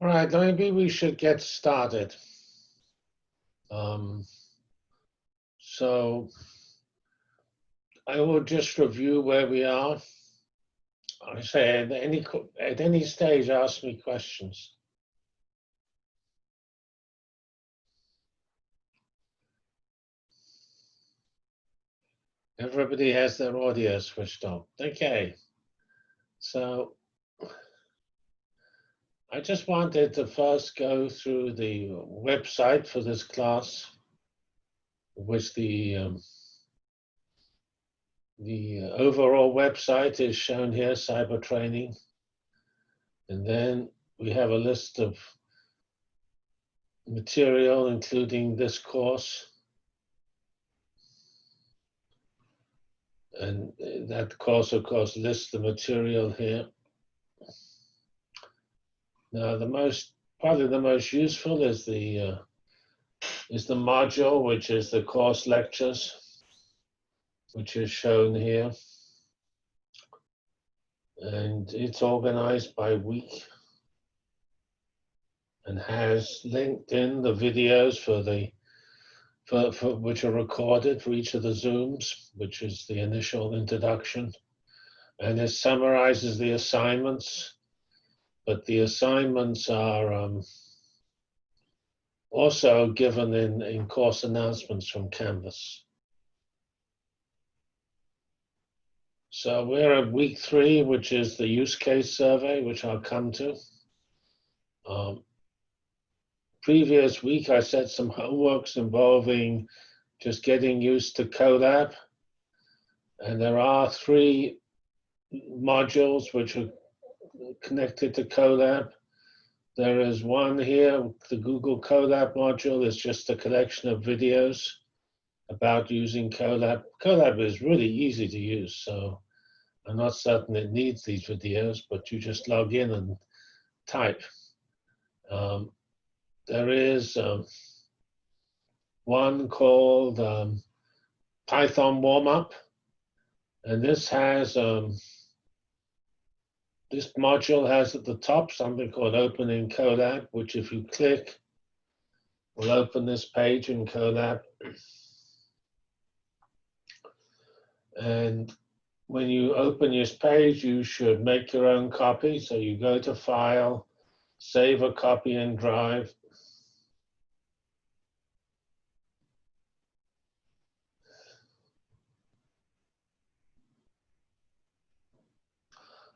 All right, maybe we should get started. Um, so I will just review where we are. I say at any at any stage, ask me questions. Everybody has their audio switched on. Okay. So I just wanted to first go through the website for this class, which the um, the overall website is shown here, cyber training. And then we have a list of material, including this course. And that course, of course, lists the material here. Now, the most, probably the most useful is the, uh, is the module, which is the course lectures which is shown here. And it's organized by week and has linked in the videos for the for, for which are recorded for each of the Zooms, which is the initial introduction. And it summarizes the assignments, but the assignments are um, also given in, in course announcements from Canvas. So we're at week three, which is the use case survey, which I'll come to. Um, previous week, I said some homeworks involving just getting used to Colab. And there are three modules which are connected to Colab. There is one here, the Google Colab module is just a collection of videos about using Colab. Colab is really easy to use, so I'm not certain it needs these videos, but you just log in and type. Um, there is um, one called um, Python Warm-Up, and this has, um, this module has at the top something called Open in Colab, which if you click, will open this page in Colab. And when you open this page, you should make your own copy. So you go to File, save a copy in Drive.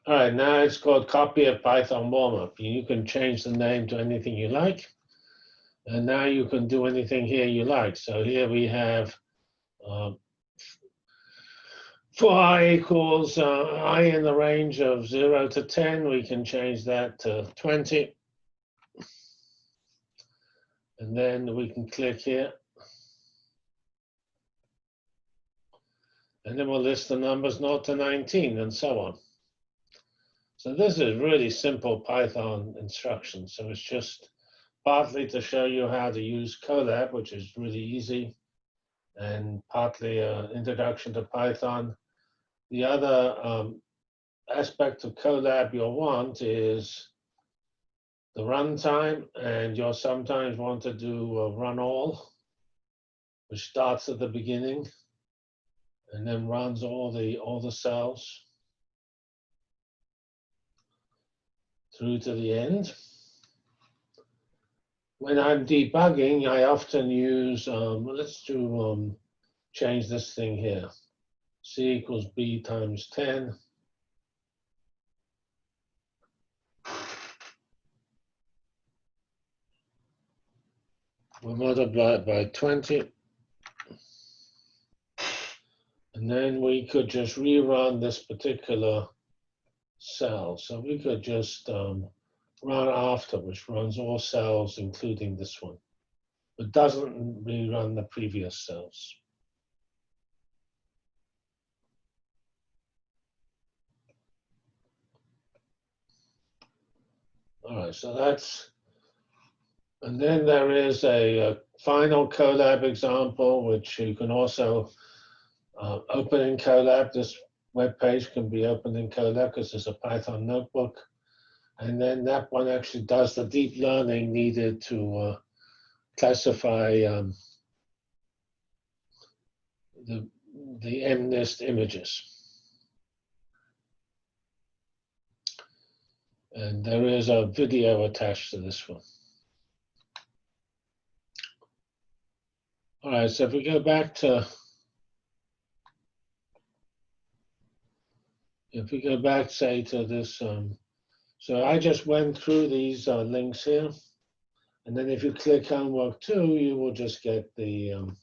All right, now it's called Copy of Python Warmup. You can change the name to anything you like. And now you can do anything here you like. So here we have uh, for i equals uh, i in the range of 0 to 10, we can change that to 20. And then we can click here. And then we'll list the numbers 0 to 19 and so on. So this is really simple Python instruction. So it's just partly to show you how to use Colab, which is really easy, and partly an introduction to Python the other um, aspect of Colab you'll want is the runtime, and you'll sometimes want to do a run all, which starts at the beginning and then runs all the all the cells through to the end. When I'm debugging, I often use, um, let's do um, change this thing here c equals b times 10. We'll multiply it by 20. And then we could just rerun this particular cell. So we could just um, run after, which runs all cells, including this one, but doesn't rerun the previous cells. All right, so that's, and then there is a, a final Colab example, which you can also uh, open in Colab. This web page can be opened in Colab because a Python notebook. And then that one actually does the deep learning needed to uh, classify um, the, the MNIST images. And there is a video attached to this one. All right, so if we go back to, if we go back, say, to this, um, so I just went through these uh, links here. And then if you click homework two, you will just get the, um,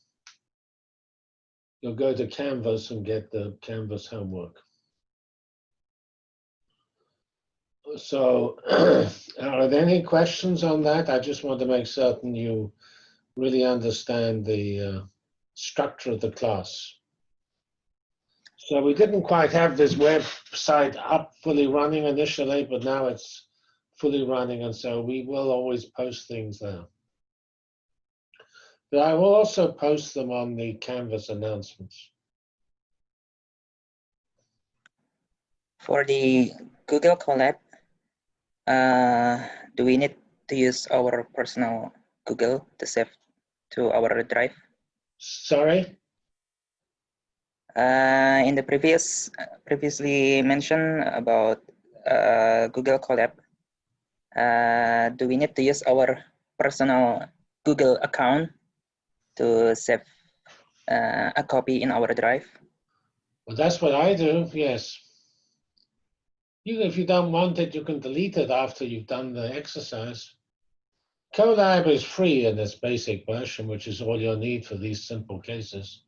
you'll go to Canvas and get the Canvas homework. So are there any questions on that? I just want to make certain you really understand the uh, structure of the class. So we didn't quite have this website up fully running initially, but now it's fully running, and so we will always post things there. But I will also post them on the Canvas announcements. For the Google Colab, uh, do we need to use our personal Google to save to our drive? Sorry? Uh, in the previous previously mentioned about uh, Google Colab, uh, do we need to use our personal Google account to save uh, a copy in our drive? Well, that's what I do, yes. You, if you don't want it, you can delete it after you've done the exercise. Colab is free in its basic version, which is all you'll need for these simple cases.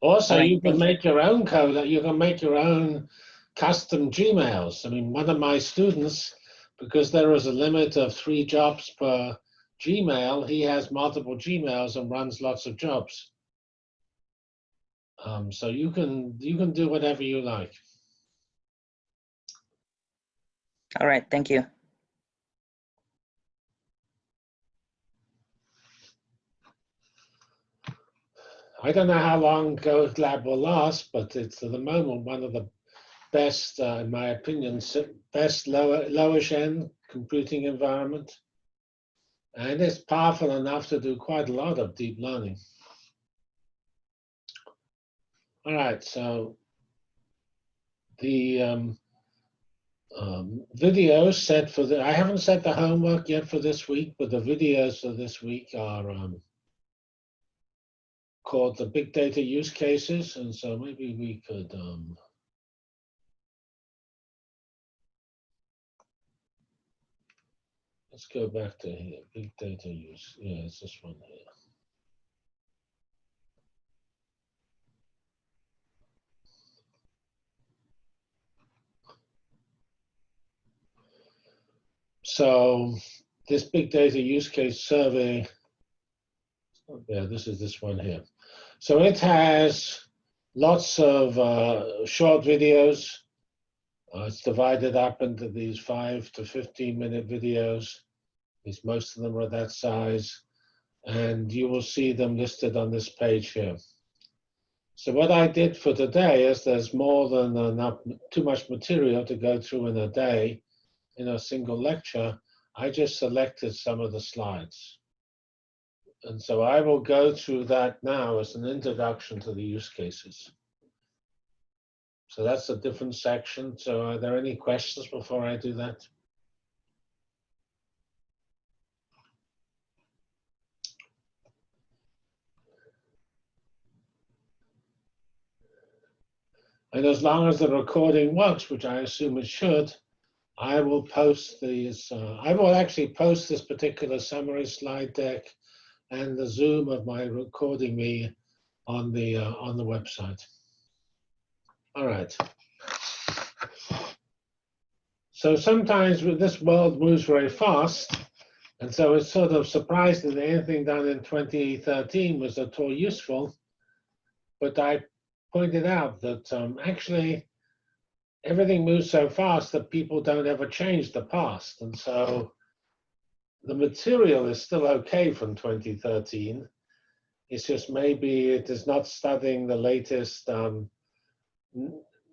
Also, you can make your own code. you can make your own custom Gmails. I mean, one of my students, because there is a limit of three jobs per Gmail, he has multiple Gmails and runs lots of jobs. Um, so you can you can do whatever you like. All right, thank you. I don't know how long Colab will last, but it's at the moment one of the best, uh, in my opinion, best lower lowish end computing environment. And it's powerful enough to do quite a lot of deep learning. All right, so the um, um, videos set for the, I haven't set the homework yet for this week, but the videos for this week are um, called the big data use cases. And so maybe we could, um, let's go back to here, big data use. Yeah, it's this one here. So this big data use case survey, yeah, this is this one here. So it has lots of uh, short videos. Uh, it's divided up into these five to 15 minute videos. Most of them are that size. And you will see them listed on this page here. So what I did for today is there's more than enough, too much material to go through in a day in a single lecture. I just selected some of the slides. And so I will go through that now as an introduction to the use cases. So that's a different section. So are there any questions before I do that? And as long as the recording works, which I assume it should, I will post these, uh, I will actually post this particular summary slide deck and the Zoom of my recording me on the, uh, on the website. All right. So sometimes this world moves very fast. And so it's sort of surprising that anything done in 2013 was at all useful. But I pointed out that um, actually everything moves so fast that people don't ever change the past. And so the material is still okay from 2013. It's just maybe it is not studying the latest um,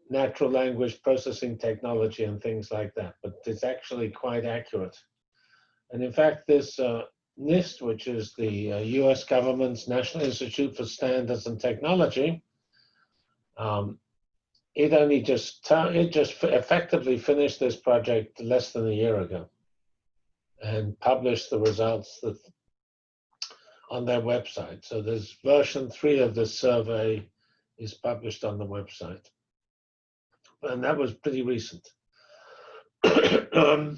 natural language processing technology and things like that, but it's actually quite accurate. And in fact, this uh, NIST, which is the uh, US government's National Institute for Standards and Technology, um, it only just, it just effectively finished this project less than a year ago and published the results that on their website. So there's version three of the survey is published on the website. And that was pretty recent. um,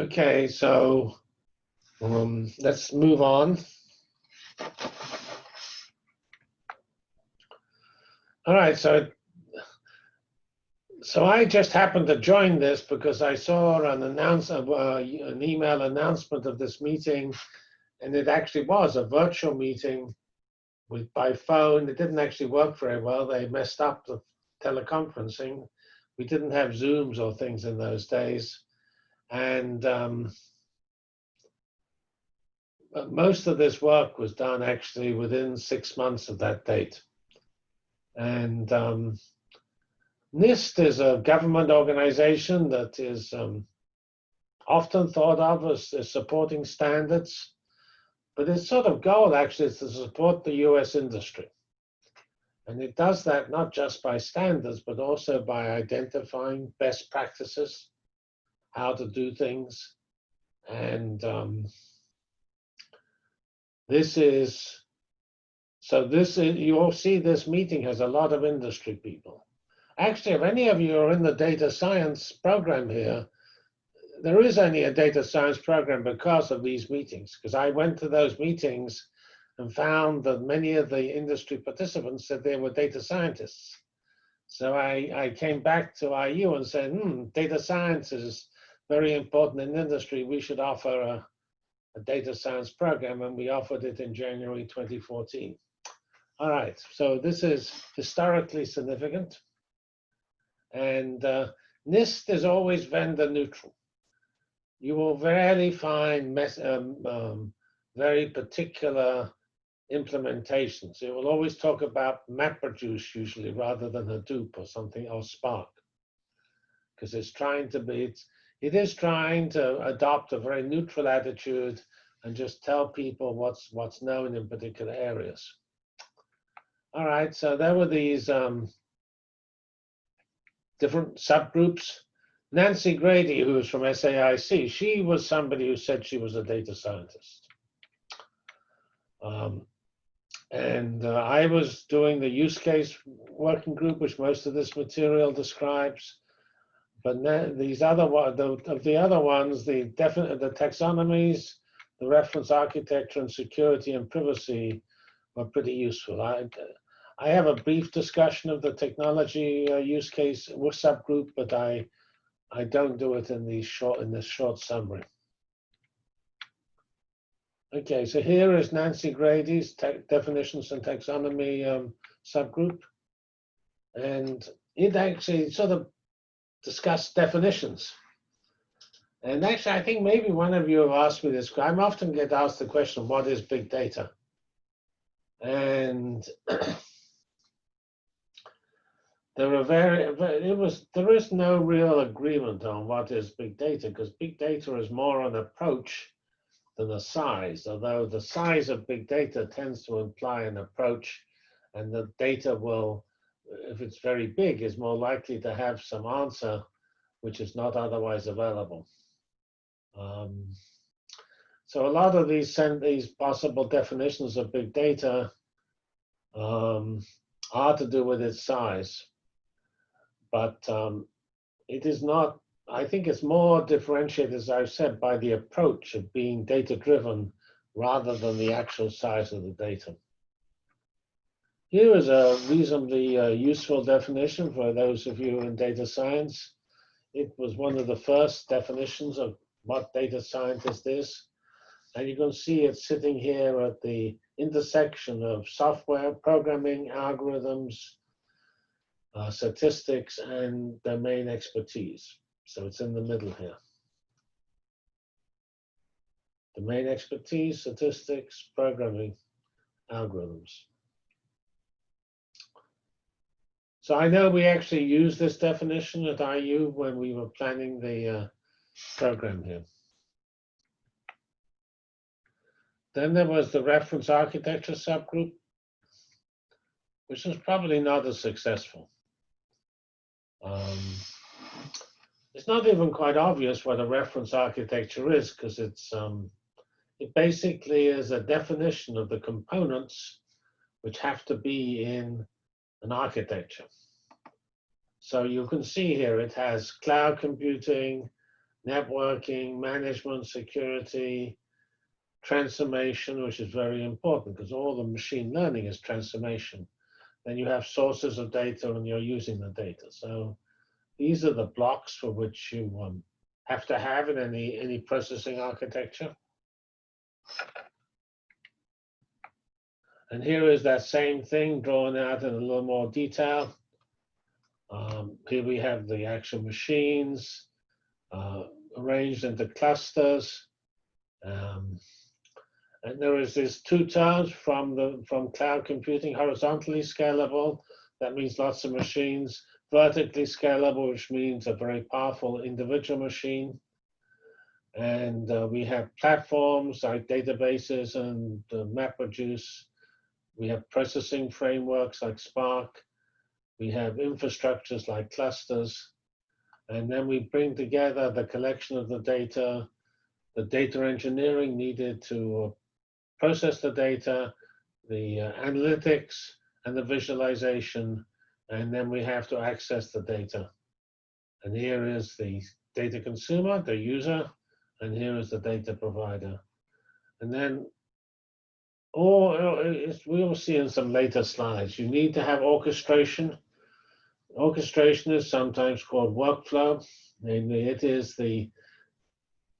okay, so um, let's move on. All right, so so I just happened to join this because I saw an announce uh, an email announcement of this meeting, and it actually was a virtual meeting with by phone. It didn't actually work very well. They messed up the teleconferencing. We didn't have Zooms or things in those days, and um, most of this work was done actually within six months of that date, and. Um, NIST is a government organization that is um, often thought of as, as, supporting standards, but its sort of goal actually is to support the US industry. And it does that not just by standards, but also by identifying best practices, how to do things. And um, this is, so this is, you all see this meeting has a lot of industry people. Actually, if any of you are in the data science program here, there is only a data science program because of these meetings, because I went to those meetings and found that many of the industry participants said they were data scientists. So I, I came back to IU and said, hmm, data science is very important in industry. We should offer a, a data science program, and we offered it in January 2014. All right, so this is historically significant. And uh, NIST is always vendor neutral. You will rarely find um, um, very particular implementations. It will always talk about MapReduce usually rather than Hadoop or something or Spark. Because it's trying to be, it's, it is trying to adopt a very neutral attitude and just tell people what's what's known in particular areas. All right, so there were these um, different subgroups. Nancy Grady, who was from SAIC, she was somebody who said she was a data scientist. Um, and uh, I was doing the use case working group, which most of this material describes. But these other the, of the other ones, the definite, the taxonomies, the reference architecture, and security and privacy were pretty useful. I, I have a brief discussion of the technology uh, use case subgroup, but I I don't do it in the short in this short summary. Okay, so here is Nancy Grady's definitions and taxonomy um, subgroup, and it actually sort of discussed definitions. And actually, I think maybe one of you have asked me this. I am often get asked the question, what is big data? And there are very, it was, there is no real agreement on what is big data because big data is more an approach than a size, although the size of big data tends to imply an approach and the data will, if it's very big, is more likely to have some answer which is not otherwise available. Um, so a lot of these, these possible definitions of big data um, are to do with its size but um, it is not, I think it's more differentiated, as I've said, by the approach of being data driven rather than the actual size of the data. Here is a reasonably uh, useful definition for those of you in data science. It was one of the first definitions of what data scientist is. And you can see it sitting here at the intersection of software, programming, algorithms, uh, statistics and domain expertise. So it's in the middle here. Domain expertise, statistics, programming, algorithms. So I know we actually used this definition at IU when we were planning the uh, program here. Then there was the reference architecture subgroup, which was probably not as successful. Um, it's not even quite obvious what a reference architecture is because it's um, it basically is a definition of the components which have to be in an architecture. So you can see here it has cloud computing, networking, management, security, transformation, which is very important because all the machine learning is transformation. Then you have sources of data and you're using the data. So these are the blocks for which you um, have to have in any, any processing architecture. And here is that same thing drawn out in a little more detail. Um, here we have the actual machines uh, arranged into clusters. Um, and there is this two terms from the from cloud computing, horizontally scalable. That means lots of machines. Vertically scalable, which means a very powerful individual machine. And uh, we have platforms like databases and uh, MapReduce. We have processing frameworks like Spark. We have infrastructures like clusters. And then we bring together the collection of the data, the data engineering needed to process the data, the uh, analytics, and the visualization. And then we have to access the data. And here is the data consumer, the user, and here is the data provider. And then, or we will see in some later slides, you need to have orchestration. Orchestration is sometimes called workflow. Namely, it is the,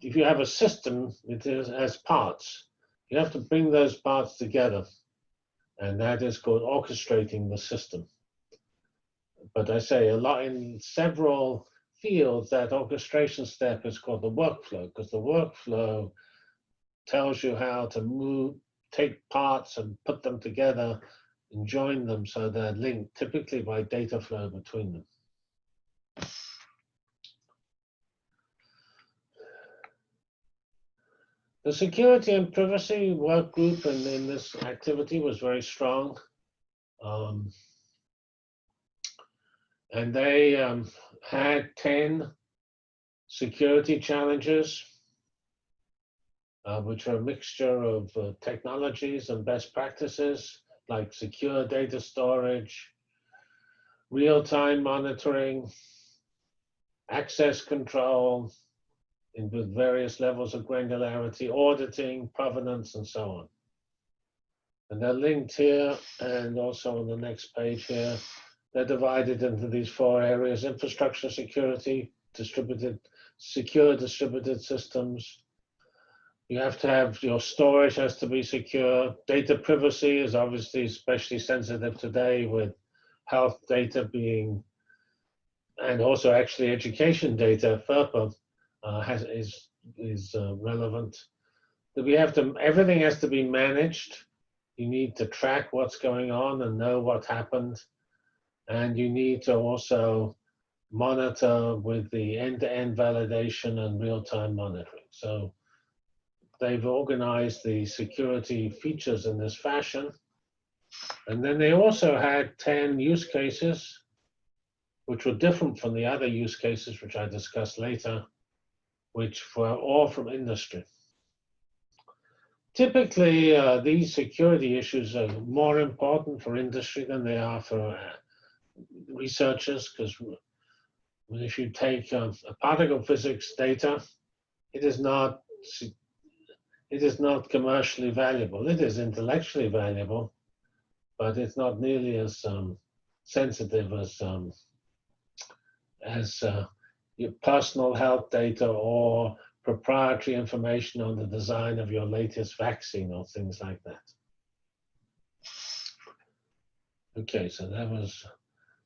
if you have a system, it is as parts. You have to bring those parts together. And that is called orchestrating the system. But I say a lot in several fields, that orchestration step is called the workflow, because the workflow tells you how to move, take parts and put them together and join them so they're linked, typically by data flow between them. The security and privacy work group in, in this activity was very strong. Um, and they um, had 10 security challenges, uh, which are a mixture of uh, technologies and best practices like secure data storage, real-time monitoring, access control, in with various levels of granularity, auditing, provenance, and so on. And they're linked here and also on the next page here. They're divided into these four areas, infrastructure security, distributed, secure distributed systems. You have to have your storage has to be secure. Data privacy is obviously especially sensitive today with health data being, and also actually education data, FERPA, uh, has, is, is uh, relevant. That we have to, everything has to be managed. You need to track what's going on and know what happened. And you need to also monitor with the end-to-end -end validation and real-time monitoring. So they've organized the security features in this fashion. And then they also had 10 use cases, which were different from the other use cases, which I discuss later which were all from industry. Typically, uh, these security issues are more important for industry than they are for uh, researchers, because if you take um, a particle physics data, it is not it is not commercially valuable. It is intellectually valuable, but it's not nearly as um, sensitive as um, as uh, your personal health data or proprietary information on the design of your latest vaccine or things like that. Okay, so that was,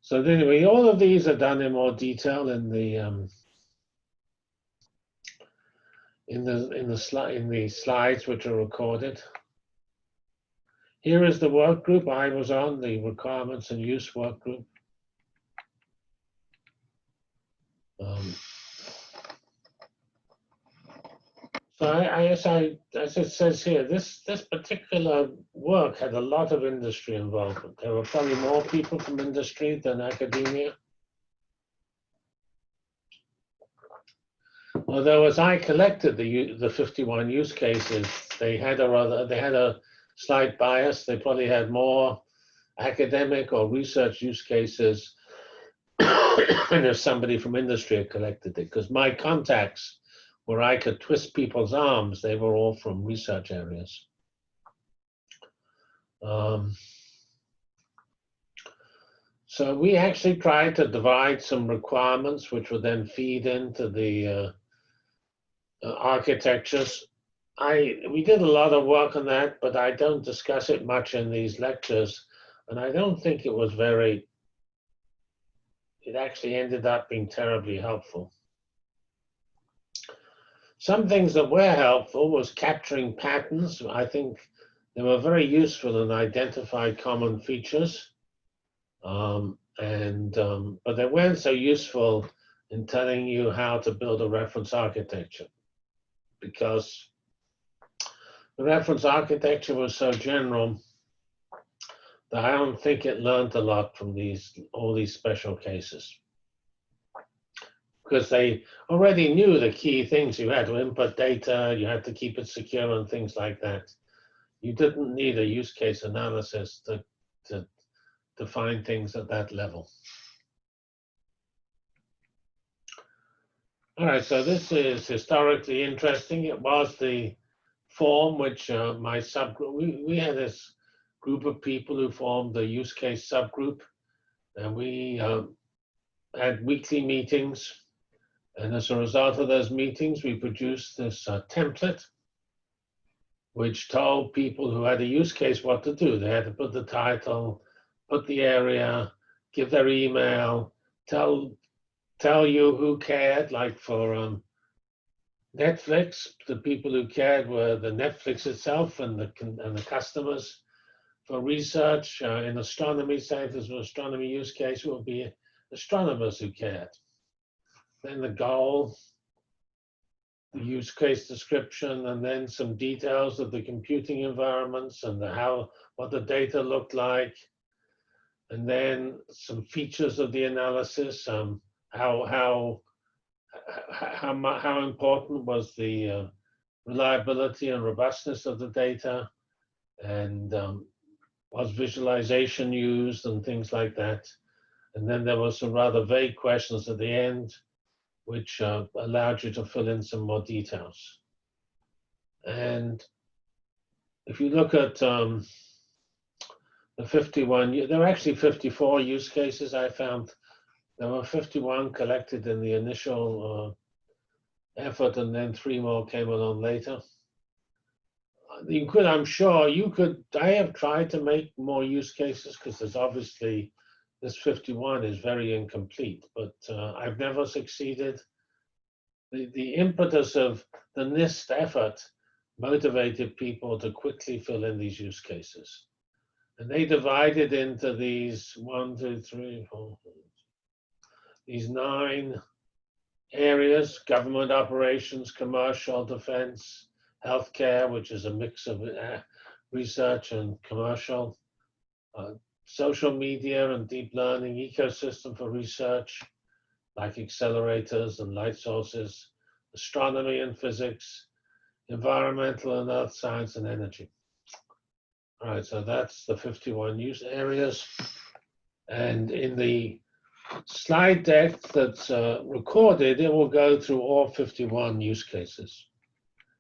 so anyway, all of these are done in more detail in the, um, in the, in the slide, in the slides which are recorded. Here is the work group I was on, the requirements and use work group. Um, So I, I, as I, as it says here, this, this particular work had a lot of industry involvement. There were probably more people from industry than academia. Although as I collected the, the 51 use cases, they had a rather, they had a slight bias. They probably had more academic or research use cases than if somebody from industry had collected it, because my contacts where I could twist people's arms, they were all from research areas. Um, so we actually tried to divide some requirements, which would then feed into the uh, uh, architectures. I we did a lot of work on that, but I don't discuss it much in these lectures, and I don't think it was very. It actually ended up being terribly helpful. Some things that were helpful was capturing patterns. I think they were very useful in identifying common features. Um, and um, but they weren't so useful in telling you how to build a reference architecture because the reference architecture was so general I don't think it learned a lot from these all these special cases because they already knew the key things. You had to input data, you had to keep it secure and things like that. You didn't need a use case analysis to, to define things at that level. All right, so this is historically interesting. It was the form which uh, my subgroup, we, we had this group of people who formed the use case subgroup, and we um, had weekly meetings and as a result of those meetings, we produced this uh, template, which told people who had a use case what to do. They had to put the title, put the area, give their email, tell tell you who cared. Like for um, Netflix, the people who cared were the Netflix itself and the and the customers. For research uh, in astronomy, say if there's an astronomy use case, it would be astronomers who cared then the goal, the use case description, and then some details of the computing environments and the how what the data looked like, and then some features of the analysis, um, how how how how, how important was the uh, reliability and robustness of the data, and um, was visualization used and things like that. And then there were some rather vague questions at the end which uh, allowed you to fill in some more details. And if you look at um, the 51, there were actually 54 use cases I found. There were 51 collected in the initial uh, effort, and then three more came along later. You could, I'm sure, you could, I have tried to make more use cases because there's obviously this 51 is very incomplete, but uh, I've never succeeded. The, the impetus of the NIST effort motivated people to quickly fill in these use cases. And they divided into these one, two, three, four, these nine areas, government operations, commercial, defense, healthcare, which is a mix of uh, research and commercial, uh, social media and deep learning ecosystem for research, like accelerators and light sources, astronomy and physics, environmental and earth science and energy. All right, so that's the 51 use areas. And in the slide deck that's uh, recorded, it will go through all 51 use cases.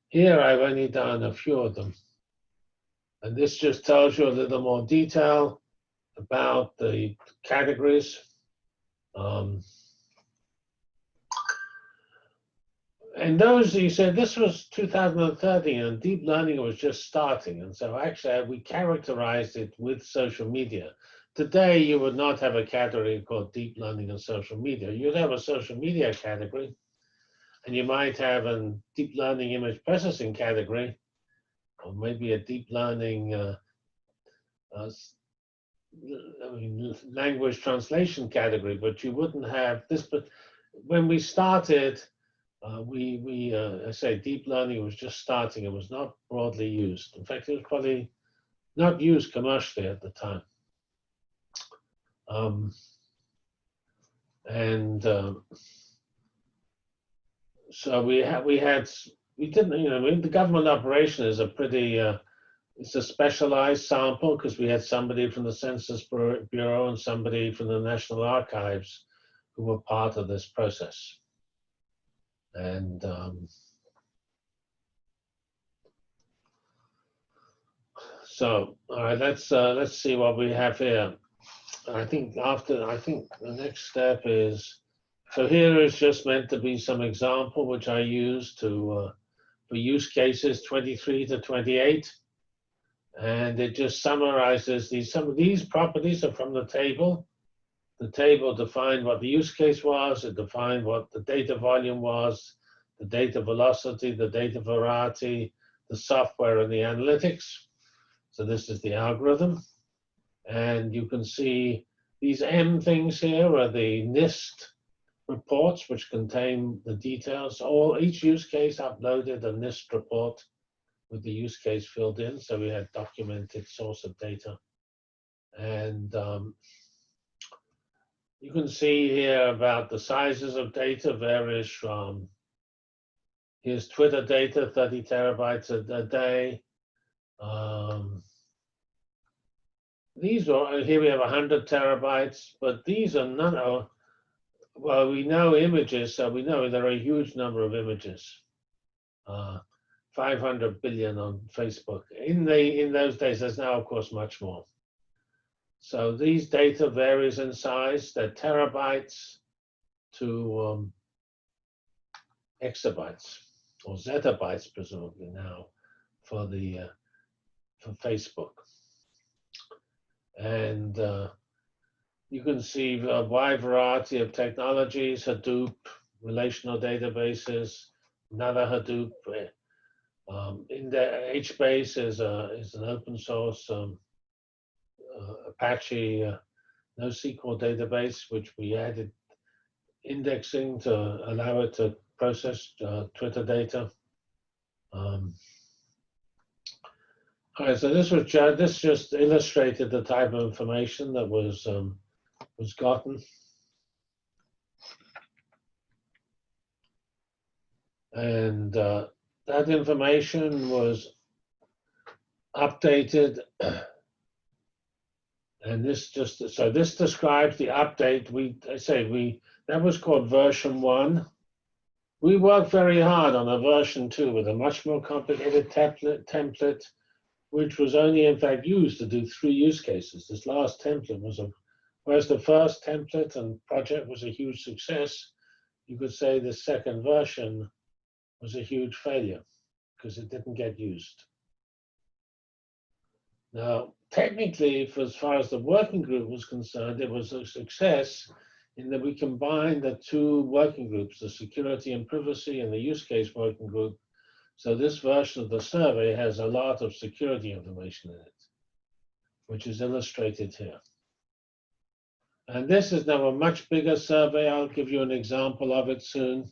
Here, I've only done a few of them. And this just tells you a little more detail about the categories. Um, and those you said this was 2013 and deep learning was just starting and so actually we characterized it with social media today you would not have a category called deep learning and social media you'd have a social media category and you might have a deep learning image processing category or maybe a deep learning uh, uh, I mean, language translation category, but you wouldn't have this. But when we started, uh, we, we, uh, I say deep learning was just starting. It was not broadly used. In fact, it was probably not used commercially at the time. Um, and um, so we had, we had, we didn't, you know, the government operation is a pretty, uh, it's a specialized sample because we had somebody from the Census Bureau and somebody from the National Archives who were part of this process. And um, so, all right, let's uh, let's see what we have here. I think after, I think the next step is, so here is just meant to be some example which I use to uh, for use cases 23 to 28. And it just summarizes these, some of these properties are from the table. The table defined what the use case was, it defined what the data volume was, the data velocity, the data variety, the software and the analytics. So this is the algorithm. And you can see these M things here are the NIST reports, which contain the details. All each use case uploaded a NIST report with the use case filled in. So we had documented source of data. And um, you can see here about the sizes of data varies from, here's Twitter data, 30 terabytes a, a day. Um, these are, here we have 100 terabytes, but these are none well, we know images, so we know there are a huge number of images. Uh, 500 billion on Facebook. In the in those days, there's now, of course, much more. So these data varies in size. They're terabytes to um, exabytes or zettabytes, presumably now, for the uh, for Facebook. And uh, you can see a wide variety of technologies, Hadoop, relational databases, another Hadoop. Um, in the HBase is, a, is an open source um, uh, Apache uh, NoSQL database, which we added indexing to allow it to process uh, Twitter data. Um, all right, so this was ju this just illustrated the type of information that was um, was gotten. And uh, that information was updated. And this just, so this describes the update. We, I say we, that was called version one. We worked very hard on a version two with a much more complicated template, template, which was only in fact used to do three use cases. This last template was a, whereas the first template and project was a huge success, you could say the second version was a huge failure because it didn't get used. Now, technically, for as far as the working group was concerned, it was a success in that we combined the two working groups, the security and privacy and the use case working group. So this version of the survey has a lot of security information in it, which is illustrated here. And this is now a much bigger survey. I'll give you an example of it soon.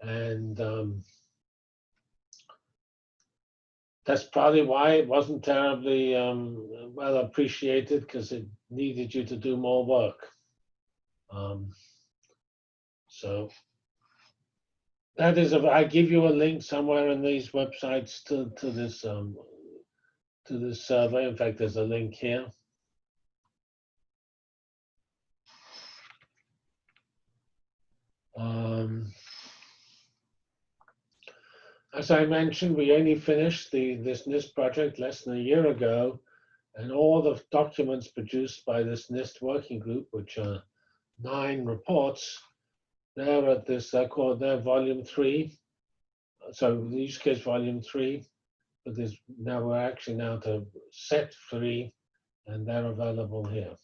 And um, that's probably why it wasn't terribly um, well appreciated because it needed you to do more work. Um, so that is, a, I give you a link somewhere in these websites to, to this um, to this survey. In fact, there's a link here. Um, as I mentioned, we only finished the, this NIST project less than a year ago, and all the documents produced by this NIST working group, which are nine reports, they're at this, they're called, they're volume three. So the use case volume three, but there's now we're actually now to set three, and they're available here.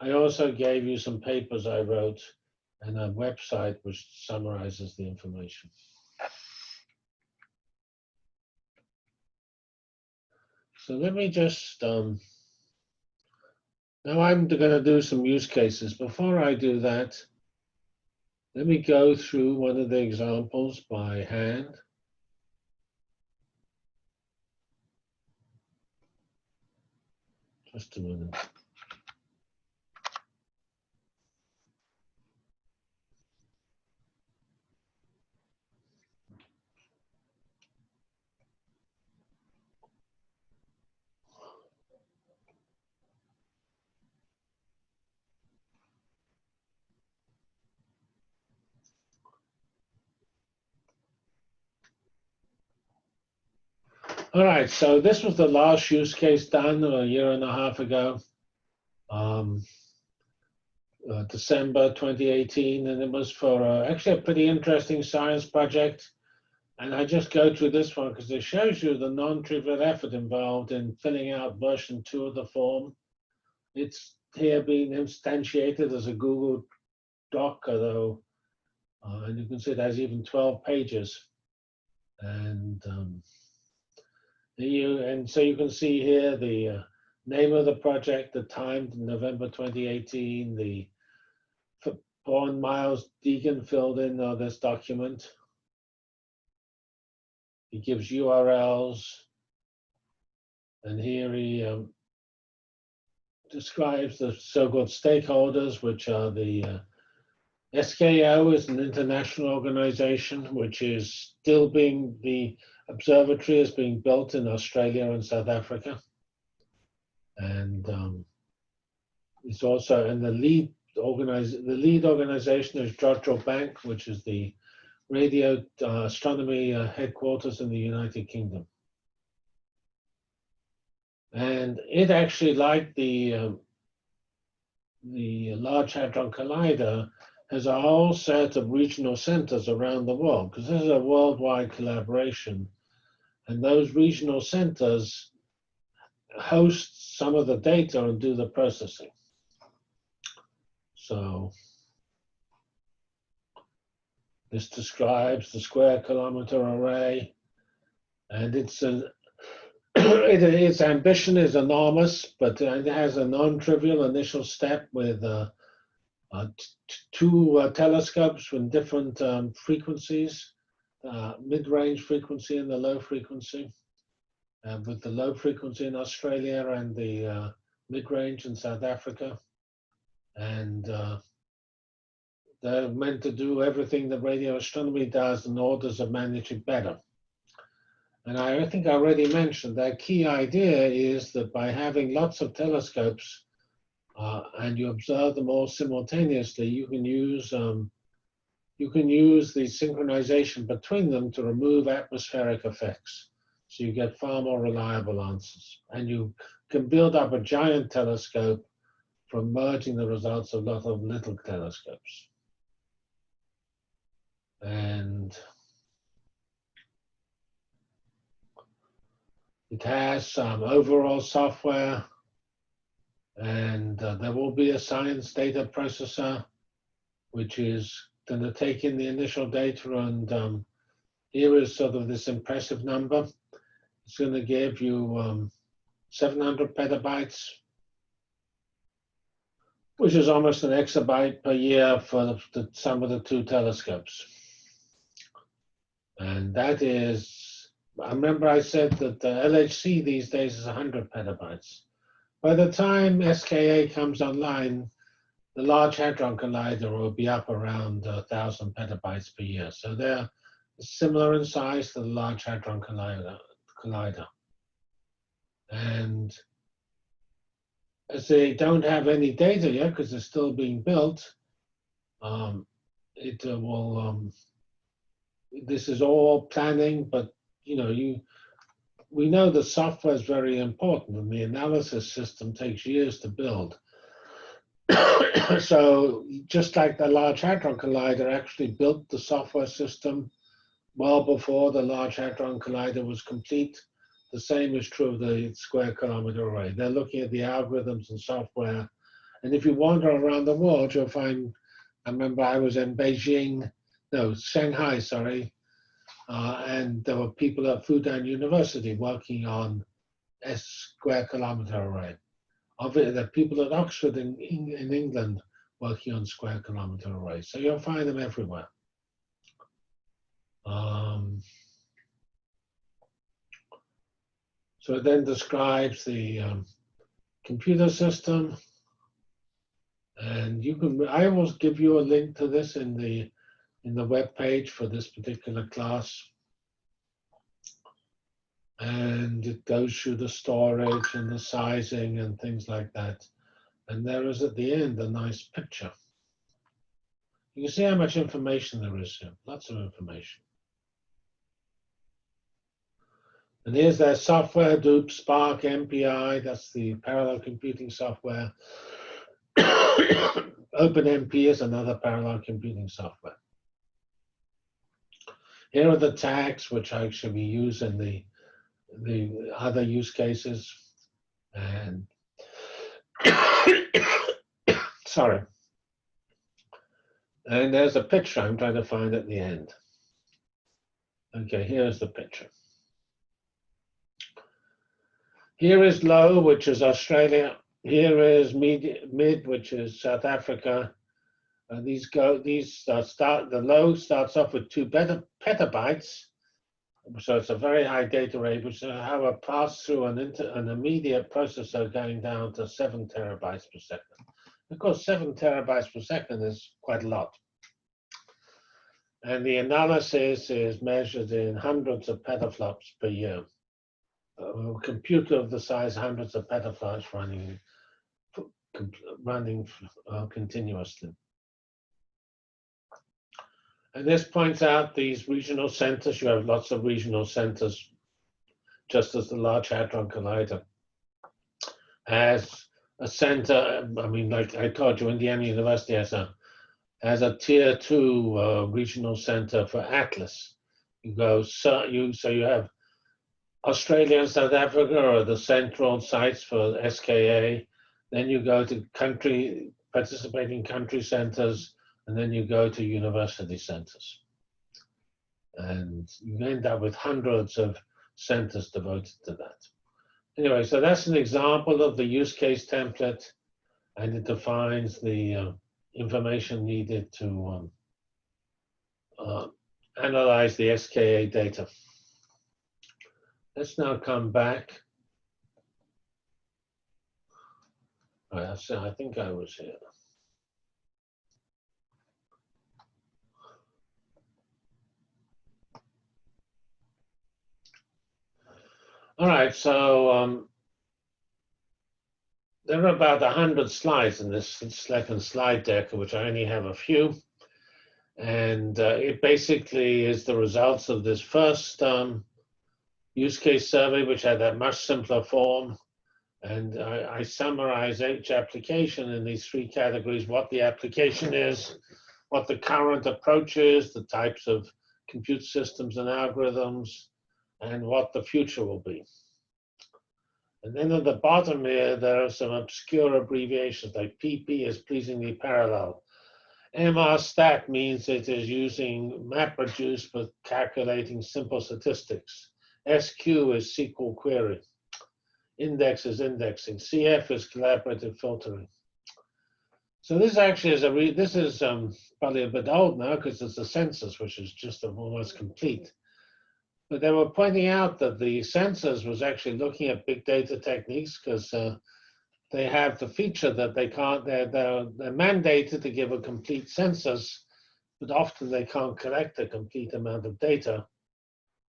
I also gave you some papers I wrote and a website which summarizes the information. So let me just, um, now I'm going to do some use cases. Before I do that, Let me go through one of the examples by hand. Just a minute. All right, so this was the last use case done a year and a half ago. Um, uh, December 2018, and it was for uh, actually a pretty interesting science project. And I just go through this one because it shows you the non-trivial effort involved in filling out version two of the form. It's here being instantiated as a Google Doc, although, uh, and you can see it has even 12 pages. And um, you, and so you can see here the uh, name of the project, the time, November 2018, the Paul Miles Deegan filled in uh, this document. He gives URLs, and here he um, describes the so-called stakeholders, which are the uh, SKO is an international organization, which is still being the observatory is being built in Australia and South Africa. And um, it's also, and the lead organize, the lead organization is Jodrell Bank, which is the radio uh, astronomy uh, headquarters in the United Kingdom. And it actually, like the um, the Large Hadron Collider, has a whole set of regional centers around the world because this is a worldwide collaboration. And those regional centers host some of the data and do the processing. So this describes the square kilometer array and it's a, it, its ambition is enormous, but it has a non-trivial initial step with uh, uh, two uh, telescopes with different um, frequencies, uh, mid-range frequency and the low frequency. with the low frequency in Australia and the uh, mid-range in South Africa. And uh, they're meant to do everything that radio astronomy does in orders manage it better. And I think I already mentioned that key idea is that by having lots of telescopes uh, and you observe them all simultaneously, you can use um, you can use the synchronization between them to remove atmospheric effects. So you get far more reliable answers. And you can build up a giant telescope from merging the results of a lot of little telescopes. And it has some overall software and uh, there will be a science data processor, which is going to take in the initial data and um, here is sort of this impressive number. It's going to give you um, 700 petabytes, which is almost an exabyte per year for the, the, some of the two telescopes. And that is, I remember I said that the LHC these days is 100 petabytes. By the time SKA comes online, the Large Hadron Collider will be up around 1,000 petabytes per year. So they're similar in size to the Large Hadron Collider. collider. And as they don't have any data yet, because they're still being built, um, it uh, will, um, this is all planning, but you know, you we know the software is very important and the analysis system takes years to build. so just like the Large Hadron Collider actually built the software system well before the Large Hadron Collider was complete, the same is true of the Square Kilometer Array. They're looking at the algorithms and software. And if you wander around the world, you'll find, I remember I was in Beijing, no, Shanghai, sorry, uh, and there were people at Fudan University working on S square kilometer array. Of it, the people at Oxford in, in England working on square kilometer arrays. So you'll find them everywhere. Um, so it then describes the um, computer system. And you can, I will give you a link to this in the in the web page for this particular class. And it goes through the storage and the sizing and things like that. And there is at the end a nice picture. You can see how much information there is here, lots of information. And here's their software, Hadoop, Spark, MPI, that's the parallel computing software. OpenMP is another parallel computing software. Here are the tags which actually we use in the, the other use cases. And sorry. And there's a picture I'm trying to find at the end. Okay, here's the picture. Here is low, which is Australia. Here is mid, mid which is South Africa. Uh, these go, these start, the low starts off with two petabytes. So it's a very high data rate, which will have a pass through an, inter, an immediate processor going down to seven terabytes per second. Of course, seven terabytes per second is quite a lot. And the analysis is measured in hundreds of petaflops per year. A computer of the size hundreds of petaflops running running uh, continuously. And this points out these regional centers. You have lots of regional centers, just as the Large Hadron Collider has a center. I mean, like I told you, Indiana University has a has a tier two uh, regional center for Atlas. You go so you so you have Australia and South Africa are the central sites for SKA. Then you go to country participating country centers and then you go to university centers. And you end up with hundreds of centers devoted to that. Anyway, so that's an example of the use case template, and it defines the uh, information needed to um, uh, analyze the SKA data. Let's now come back. Right, I think I was here. All right, so um, there are about 100 slides in this second slide deck, which I only have a few. And uh, it basically is the results of this first um, use case survey, which had a much simpler form. And I, I summarize each application in these three categories, what the application is, what the current approach is, the types of compute systems and algorithms, and what the future will be. And then at the bottom here, there are some obscure abbreviations like PP is pleasingly parallel. MRStat means it is using MapReduce for calculating simple statistics. SQ is SQL query. Index is indexing. CF is collaborative filtering. So this actually is a re this is um, probably a bit old now because it's a census, which is just almost complete. But they were pointing out that the census was actually looking at big data techniques because uh, they have the feature that they can't, they're, they're, they're mandated to give a complete census, but often they can't collect a complete amount of data.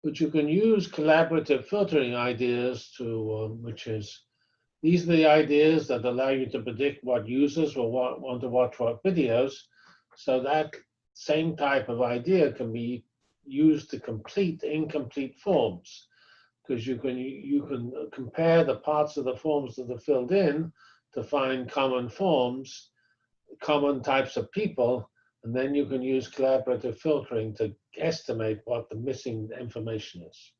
But you can use collaborative filtering ideas to, um, which is, these are the ideas that allow you to predict what users will want, want to watch what videos. So that same type of idea can be used to complete incomplete forms because you can you can compare the parts of the forms that are filled in to find common forms, common types of people, and then you can use collaborative filtering to estimate what the missing information is.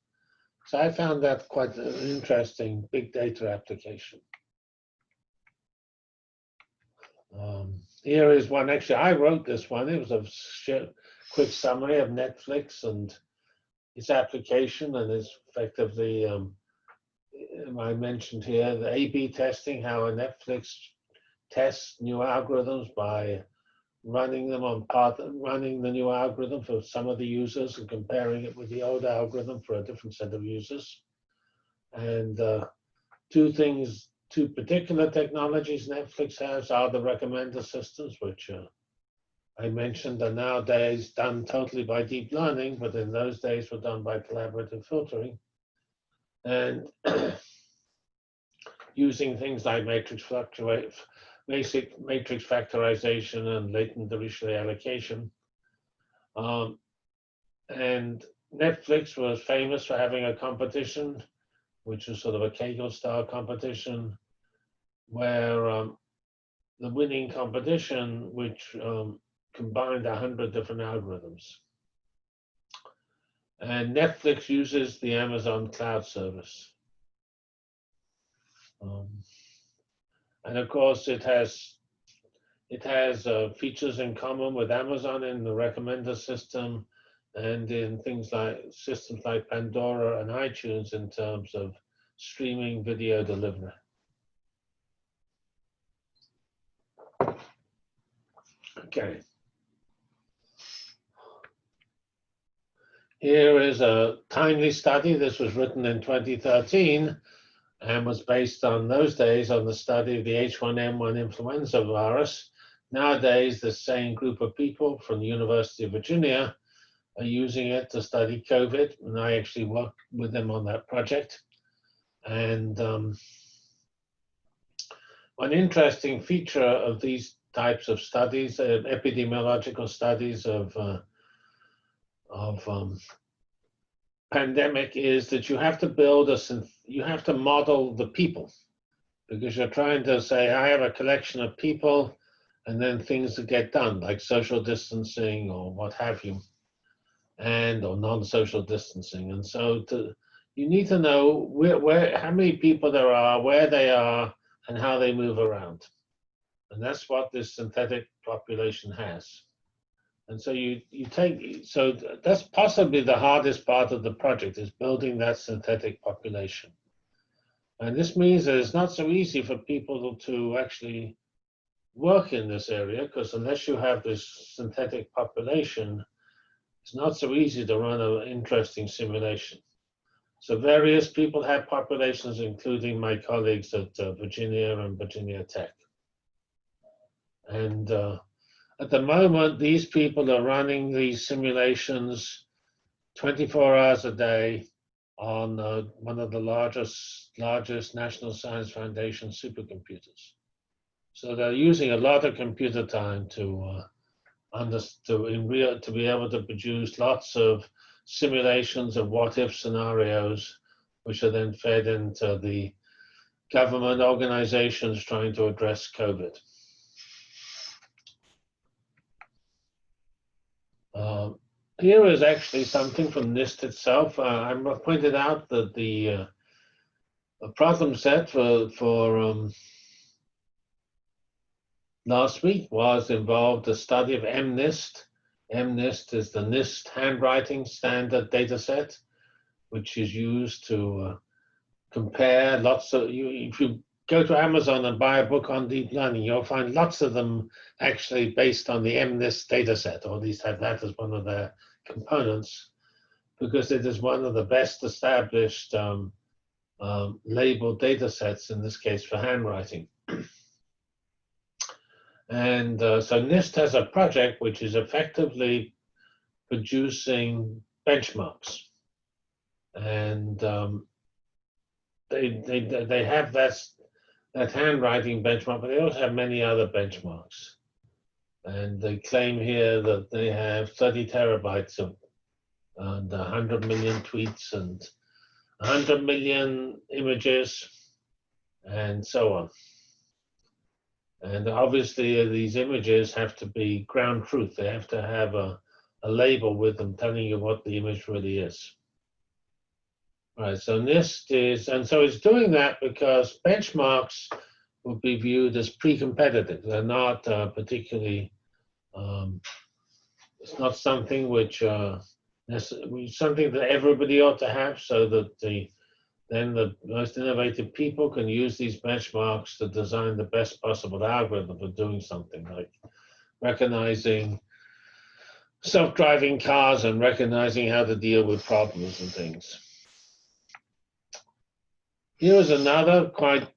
So I found that quite an interesting big data application. Um, here is one, actually I wrote this one, it was a quick summary of Netflix and its application and its effectively, um, I mentioned here, the A-B testing, how a Netflix tests new algorithms by running them on part, running the new algorithm for some of the users and comparing it with the old algorithm for a different set of users. And uh, two things, two particular technologies Netflix has are the recommender systems, which uh, I mentioned are nowadays done totally by deep learning, but in those days were done by collaborative filtering. And using things like matrix fluctuate, basic matrix factorization and latent Dirichlet allocation. Um, and Netflix was famous for having a competition, which was sort of a Kaggle style competition, where um, the winning competition, which um, combined a hundred different algorithms. And Netflix uses the Amazon cloud service. Um, and of course, it has it has uh, features in common with Amazon in the recommender system and in things like systems like Pandora and iTunes in terms of streaming video delivery. Okay. Here is a timely study. This was written in 2013 and was based on those days on the study of the H1N1 influenza virus. Nowadays, the same group of people from the University of Virginia are using it to study COVID, and I actually worked with them on that project. And um, one interesting feature of these types of studies, uh, epidemiological studies of uh, of um, pandemic is that you have to build a, you have to model the people because you're trying to say, I have a collection of people and then things that get done like social distancing or what have you and or non-social distancing. And so to, you need to know where, where, how many people there are, where they are, and how they move around. And that's what this synthetic population has. And so you, you take, so that's possibly the hardest part of the project is building that synthetic population. And this means that it's not so easy for people to actually work in this area because unless you have this synthetic population, it's not so easy to run an interesting simulation. So various people have populations, including my colleagues at uh, Virginia and Virginia Tech. And uh, at the moment, these people are running these simulations 24 hours a day on uh, one of the largest, largest National Science Foundation supercomputers. So they're using a lot of computer time to uh, to in real to be able to produce lots of simulations of what if scenarios, which are then fed into the government organizations trying to address COVID. Uh, here is actually something from NIST itself. Uh, I pointed out that the, uh, problem set for, for um, last week was involved a study of MNIST. MNIST is the NIST handwriting standard data set, which is used to uh, compare lots of, you, if you go to Amazon and buy a book on deep learning, you'll find lots of them actually based on the MNIST dataset, or at least have that as one of their components, because it is one of the best established um, um, labeled datasets, in this case for handwriting. and uh, so NIST has a project which is effectively producing benchmarks. And um, they, they, they have that that handwriting benchmark, but they also have many other benchmarks. And they claim here that they have 30 terabytes of and 100 million tweets and 100 million images and so on. And obviously these images have to be ground truth. They have to have a, a label with them telling you what the image really is. Right, so NIST is, and so it's doing that because benchmarks would be viewed as pre-competitive. They're not uh, particularly, um, it's not something which, uh, something that everybody ought to have so that the then the most innovative people can use these benchmarks to design the best possible algorithm for doing something like recognizing self-driving cars and recognizing how to deal with problems and things. Here is another quite,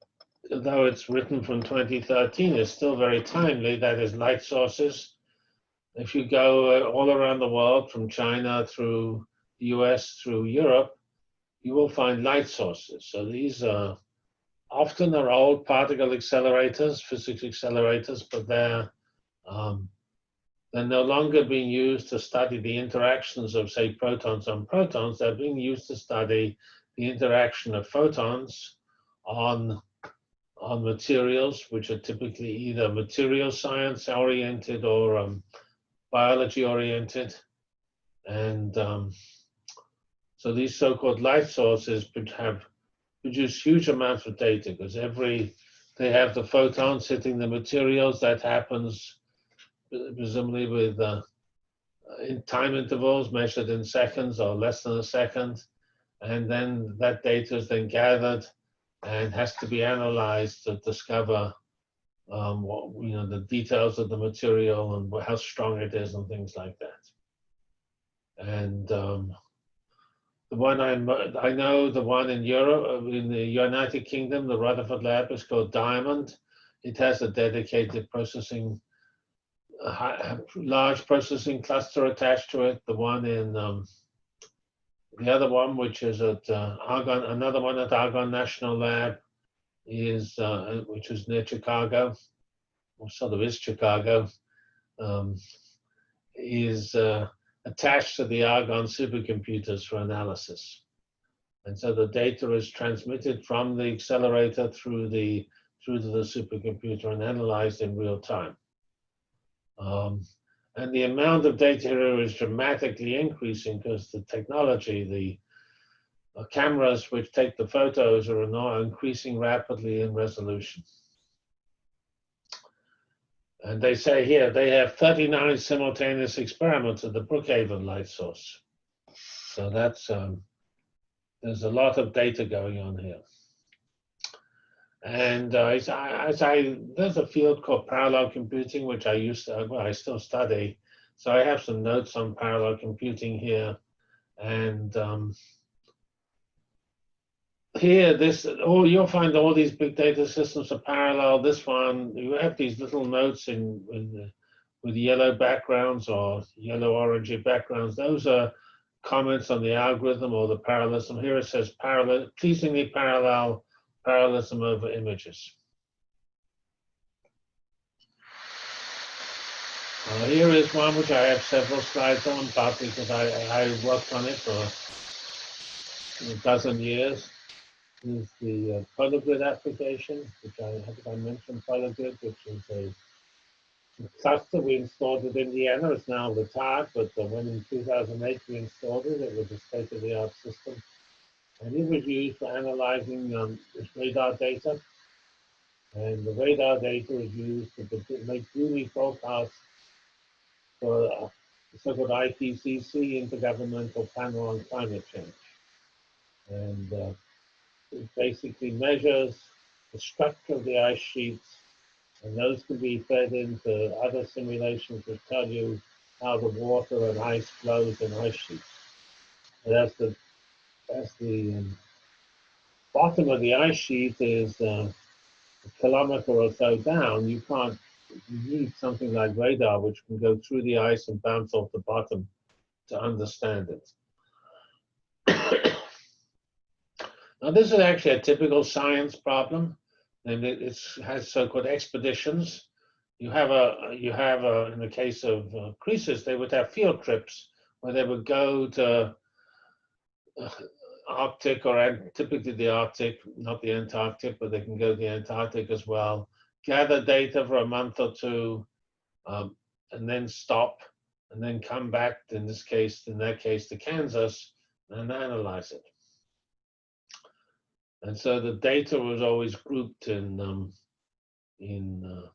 though it's written from 2013, it's still very timely, that is light sources. If you go uh, all around the world, from China through the US through Europe, you will find light sources. So these are often are old particle accelerators, physics accelerators, but they're um, they're no longer being used to study the interactions of, say, protons on protons. They're being used to study the interaction of photons on, on materials, which are typically either material science oriented or um, biology oriented. And um, so these so-called light sources have produce huge amounts of data because every, they have the photons hitting the materials that happens presumably with uh, in time intervals measured in seconds or less than a second. And then that data is then gathered and has to be analyzed to discover um, what, you know, the details of the material and how strong it is and things like that. And um, the one I'm, I know, the one in Europe, in the United Kingdom, the Rutherford Lab is called Diamond. It has a dedicated processing a large processing cluster attached to it. The one in um, the other one, which is at uh, Argonne, another one at Argonne National Lab, is uh, which is near Chicago, or sort of is Chicago, um, is uh, attached to the Argonne supercomputers for analysis. And so the data is transmitted from the accelerator through the through to the supercomputer and analyzed in real time. Um, and the amount of data here is dramatically increasing because the technology, the cameras which take the photos are now increasing rapidly in resolution. And they say here they have 39 simultaneous experiments at the Brookhaven light source. So that's, um, there's a lot of data going on here. And uh, as, I, as I, there's a field called parallel computing, which I used to, well, I still study. So I have some notes on parallel computing here. And um, here, this, oh, you'll find all these big data systems are parallel. This one, you have these little notes in, in with yellow backgrounds or yellow orangey backgrounds. Those are comments on the algorithm or the parallelism. Here it says parallel, pleasingly parallel parallelism over images. Uh, here is one which I have several slides on, partly because I, I worked on it for a dozen years. Is the uh, application, which I, think I mentioned PolarGrid, which is a cluster we installed in Indiana. It's now retired, but uh, when in 2008 we installed it, it was a state-of-the-art system. And it was used for analyzing um, this radar data. And the radar data was used to make duty forecasts for uh, the so-called IPCC, Intergovernmental Panel on Climate Change. And uh, it basically measures the structure of the ice sheets, and those can be fed into other simulations that tell you how the water and ice flows in ice sheets. And that's the as the um, bottom of the ice sheet is uh, a kilometer or so down, you can't, you need something like radar, which can go through the ice and bounce off the bottom to understand it. now, this is actually a typical science problem, and it has so-called expeditions. You have a, you have a, in the case of uh, they would have field trips where they would go to uh, Arctic or typically the Arctic, not the Antarctic, but they can go to the Antarctic as well. Gather data for a month or two, um, and then stop, and then come back. In this case, in that case, to Kansas, and analyze it. And so the data was always grouped in um, in uh,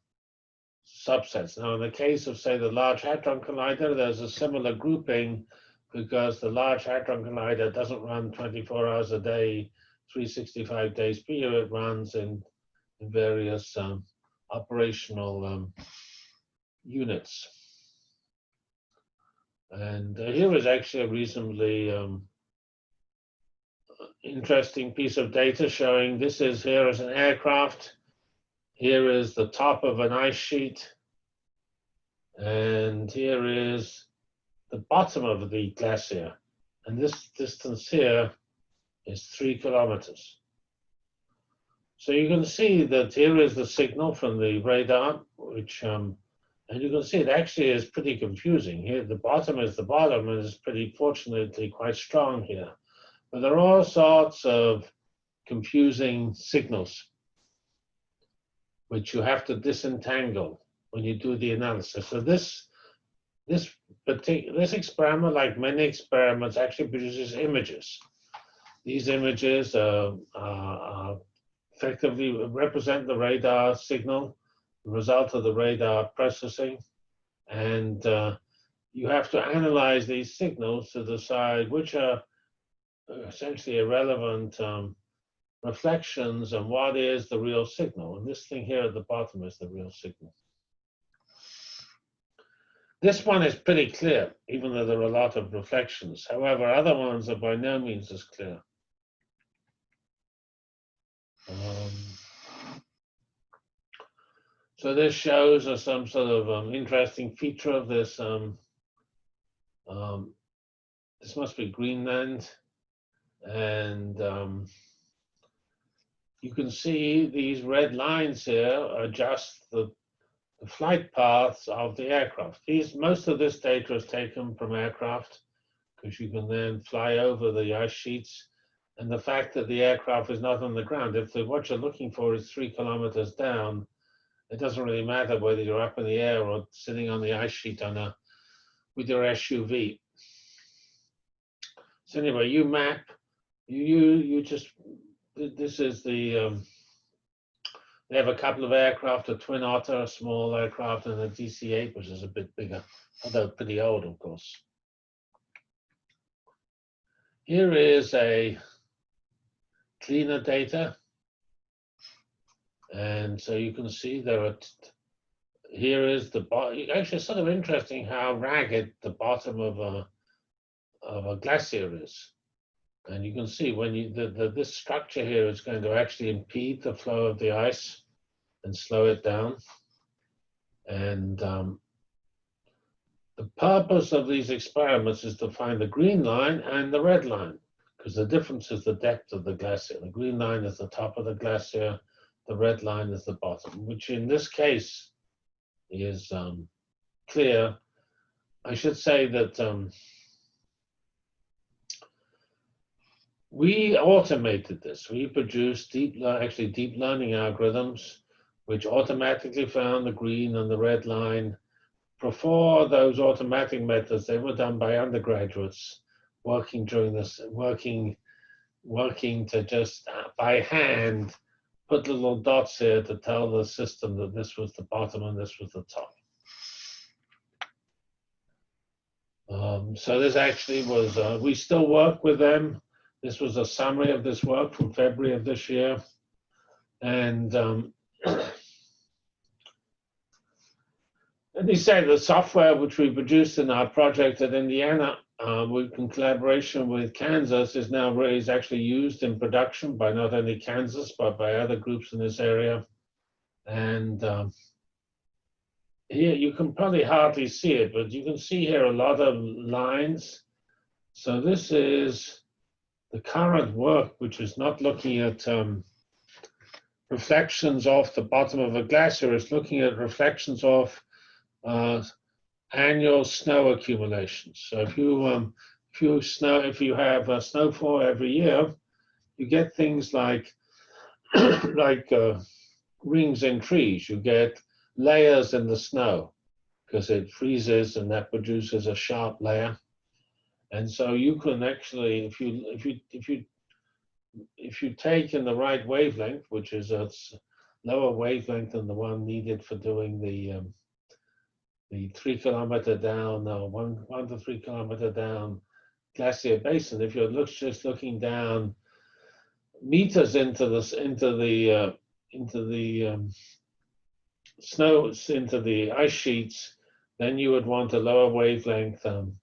subsets. Now, in the case of say the Large Hadron Collider, there's a similar grouping because the Large Hadron Collider doesn't run 24 hours a day, 365 days per year it runs in, in various um, operational um, units. And uh, here is actually a reasonably um, interesting piece of data showing this is here is an aircraft. Here is the top of an ice sheet. And here is the bottom of the glacier. And this distance here is three kilometers. So you can see that here is the signal from the radar, which, um, and you can see it actually is pretty confusing. Here, the bottom is the bottom and it's pretty fortunately quite strong here. But there are all sorts of confusing signals, which you have to disentangle when you do the analysis. So this, this particular, this experiment, like many experiments, actually produces images. These images uh, uh, effectively represent the radar signal, the result of the radar processing, and uh, you have to analyze these signals to decide which are essentially irrelevant um, reflections and what is the real signal. And this thing here at the bottom is the real signal. This one is pretty clear, even though there are a lot of reflections. However, other ones are by no means as clear. Um, so this shows us some sort of um, interesting feature of this. Um, um, this must be Greenland. And um, you can see these red lines here are just the, the flight paths of the aircraft. These, most of this data is taken from aircraft because you can then fly over the ice sheets and the fact that the aircraft is not on the ground, if the, what you're looking for is three kilometers down, it doesn't really matter whether you're up in the air or sitting on the ice sheet on a, with your SUV. So anyway, you map, you, you, you just, this is the, um, they have a couple of aircraft, a Twin Otter, a small aircraft, and a DC-8, which is a bit bigger, although pretty old, of course. Here is a cleaner data. And so you can see there are, here is the, actually it's sort of interesting how ragged the bottom of a, of a glacier is. And you can see when you, the, the, this structure here is going to actually impede the flow of the ice and slow it down. And um, the purpose of these experiments is to find the green line and the red line because the difference is the depth of the glacier. The green line is the top of the glacier, the red line is the bottom, which in this case is um, clear. I should say that um, we automated this. We produced deep, actually deep learning algorithms which automatically found the green and the red line. Before those automatic methods, they were done by undergraduates working during this, working, working to just uh, by hand put little dots here to tell the system that this was the bottom and this was the top. Um, so this actually was, uh, we still work with them. This was a summary of this work from February of this year. And um, let me say the software which we produced in our project at Indiana uh, in collaboration with Kansas is now is actually used in production by not only Kansas but by other groups in this area. And um, here you can probably hardly see it, but you can see here a lot of lines. So this is the current work, which is not looking at um, reflections off the bottom of a glacier, it's looking at reflections off uh, annual snow accumulations. So if you um, if you snow if you have a snowfall every year, you get things like like uh, rings in trees. You get layers in the snow because it freezes and that produces a sharp layer. And so you can actually, if you if you if you if you take in the right wavelength, which is a lower wavelength than the one needed for doing the um, the three kilometer down, uh, one, one to three kilometer down glacier basin, if you're look, just looking down meters into this, into the, uh, into the um, snow, into the ice sheets, then you would want a lower wavelength um,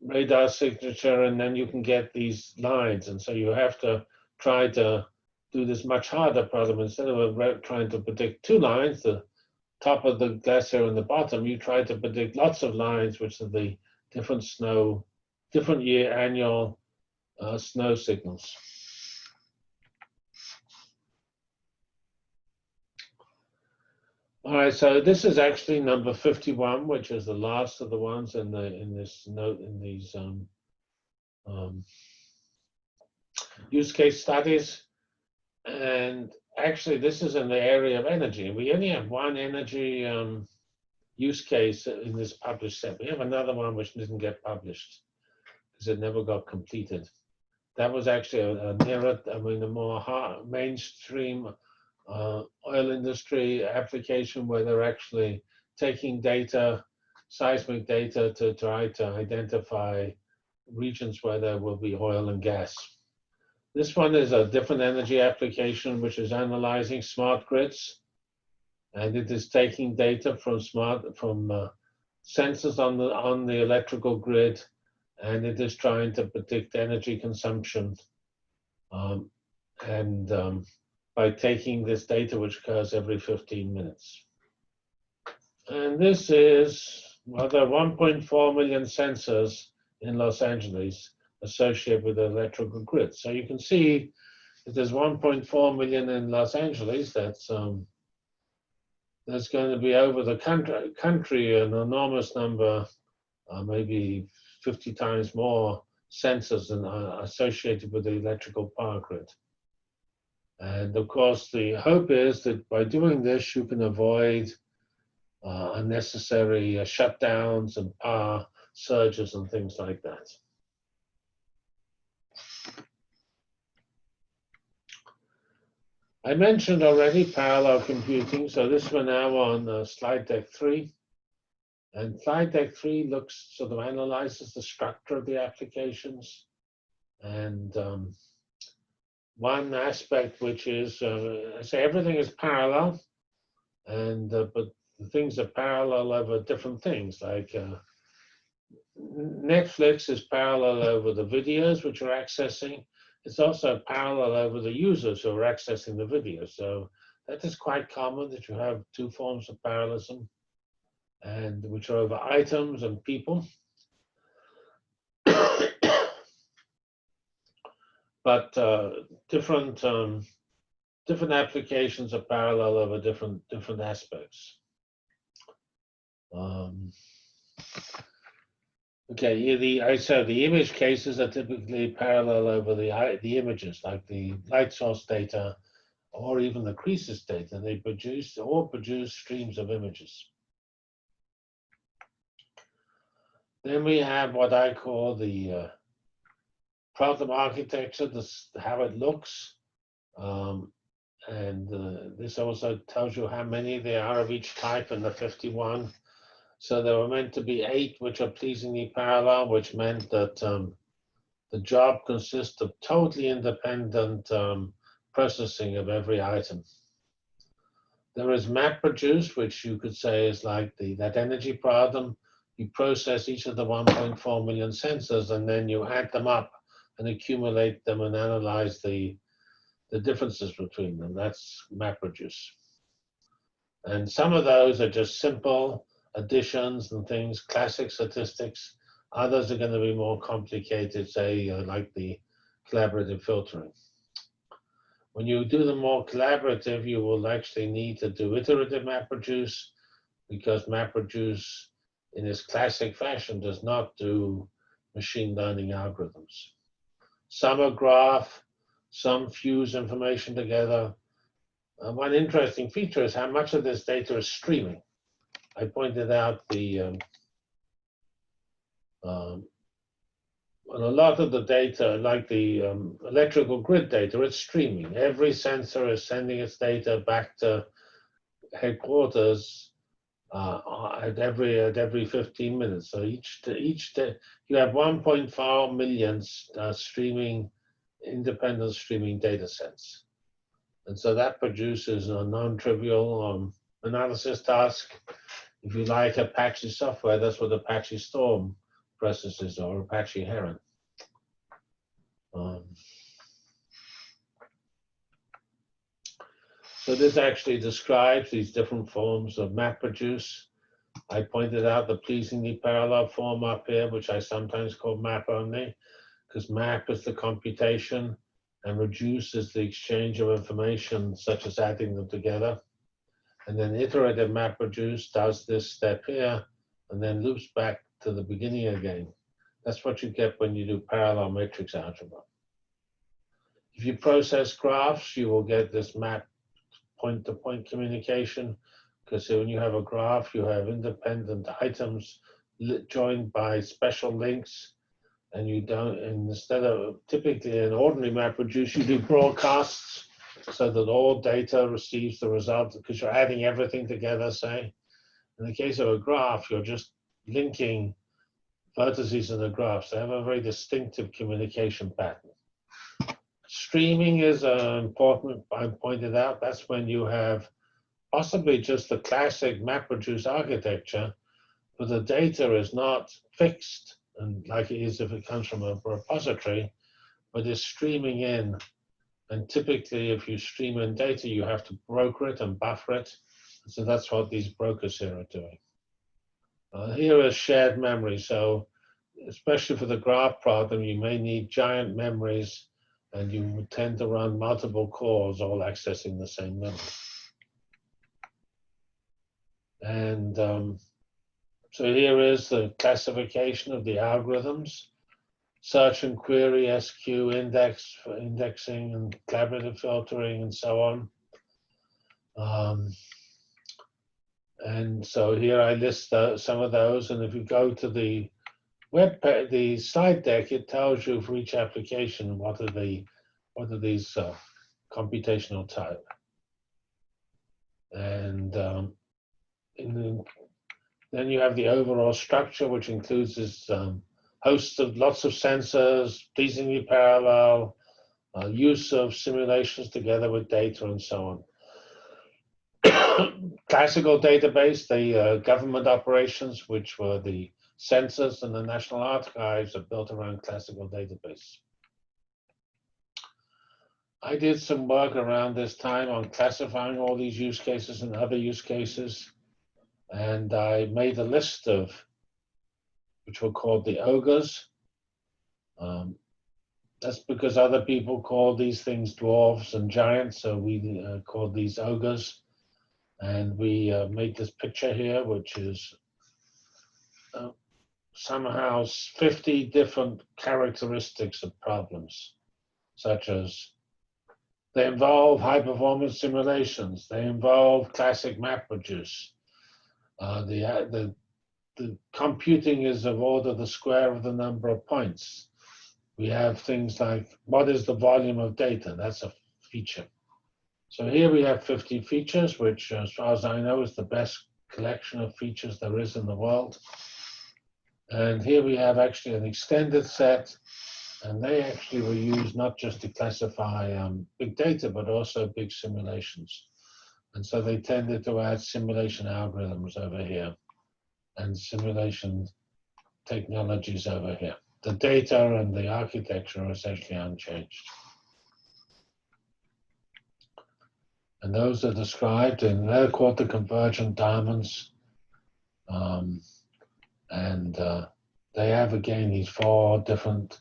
radar signature, and then you can get these lines. And so you have to try to do this much harder problem. Instead of trying to predict two lines, the top of the glacier and the bottom, you try to predict lots of lines, which are the different snow, different year annual uh, snow signals. All right, so this is actually number 51, which is the last of the ones in the in this note in these um, um, use case studies. And actually, this is in the area of energy. We only have one energy um, use case in this published set. We have another one which didn't get published because it never got completed. That was actually a, a nearer, I mean, a more hard, mainstream uh, oil industry application where they're actually taking data, seismic data, to try to identify regions where there will be oil and gas. This one is a different energy application, which is analyzing smart grids. And it is taking data from smart, from uh, sensors on the, on the electrical grid, and it is trying to predict energy consumption. Um, and um, by taking this data, which occurs every 15 minutes. And this is, well, there are 1.4 million sensors in Los Angeles associated with the electrical grid. So you can see if there's 1.4 million in Los Angeles, that's um, there's going to be over the country, country an enormous number, uh, maybe 50 times more sensors and, uh, associated with the electrical power grid. And of course, the hope is that by doing this, you can avoid uh, unnecessary uh, shutdowns and power surges and things like that. I mentioned already parallel computing, so this we're now on uh, slide deck three. And slide deck three looks, sort of analyzes the structure of the applications. And um, one aspect which is, uh, I say everything is parallel, and uh, but the things are parallel over different things. Like uh, Netflix is parallel over the videos which you're accessing. It's also parallel over the users who are accessing the video. So that is quite common that you have two forms of parallelism, and which are over items and people. but uh, different um, different applications are parallel over different different aspects. Um, okay, yeah, the I said the image cases are typically parallel over the the images, like the light source data, or even the CReSIS data. They produce or produce streams of images. Then we have what I call the uh, problem architecture, this how it looks. Um, and uh, this also tells you how many there are of each type in the 51. So there were meant to be eight, which are pleasingly parallel, which meant that um, the job consists of totally independent um, processing of every item. There is map MapReduce, which you could say is like the that energy problem. You process each of the 1.4 million sensors, and then you add them up and accumulate them and analyze the, the differences between them. That's map MapReduce. And some of those are just simple additions and things, classic statistics. Others are going to be more complicated, say, uh, like the collaborative filtering. When you do the more collaborative, you will actually need to do iterative MapReduce because MapReduce in its classic fashion does not do machine learning algorithms. Some are graph, some fuse information together. Uh, one interesting feature is how much of this data is streaming. I pointed out the um, um, a lot of the data, like the um, electrical grid data, it's streaming. Every sensor is sending its data back to headquarters uh, at every at every 15 minutes. So each each day you have 1.4 million uh, streaming independent streaming data sets. And so that produces a non-trivial um, analysis task. If you like Apache software, that's what Apache Storm processes or Apache Heron. Um, so this actually describes these different forms of MapReduce. I pointed out the pleasingly parallel form up here, which I sometimes call map only, because map is the computation and reduce is the exchange of information, such as adding them together. And then iterative MapReduce does this step here and then loops back to the beginning again. That's what you get when you do parallel matrix algebra. If you process graphs, you will get this map point-to-point -point communication because when you have a graph, you have independent items joined by special links and you don't, and instead of typically an ordinary MapReduce, you do broadcasts so that all data receives the result because you're adding everything together, say. In the case of a graph, you're just linking vertices in the graphs. They have a very distinctive communication pattern. Streaming is uh, important, I pointed out. That's when you have possibly just the classic MapReduce architecture, but the data is not fixed and like it is if it comes from a repository, but is streaming in. And typically, if you stream in data, you have to broker it and buffer it. So that's what these brokers here are doing. Uh, here is shared memory. So especially for the graph problem, you may need giant memories and you tend to run multiple cores all accessing the same memory. And um, so here is the classification of the algorithms, search and query, SQ, index for indexing and collaborative filtering and so on. Um, and so here I list uh, some of those. And if you go to the web, the slide deck, it tells you for each application what are the what are these uh, computational type. And um, in the then you have the overall structure, which includes this um, host of lots of sensors, pleasingly parallel, uh, use of simulations together with data and so on. Classical database, the uh, government operations, which were the census and the National Archives are built around classical database. I did some work around this time on classifying all these use cases and other use cases and I made a list of, which were called the ogres. Um, that's because other people call these things dwarves and giants, so we uh, called these ogres. And we uh, made this picture here, which is uh, somehow 50 different characteristics of problems, such as they involve high performance simulations, they involve classic MapReduce, uh, the, uh, the, the computing is of order the square of the number of points. We have things like, what is the volume of data? That's a feature. So here we have 50 features, which as far as I know is the best collection of features there is in the world. And here we have actually an extended set, and they actually were used not just to classify um, big data, but also big simulations. And so they tended to add simulation algorithms over here and simulation technologies over here. The data and the architecture are essentially unchanged. And those are described in, they're called the convergent diamonds. Um, and uh, they have again these four different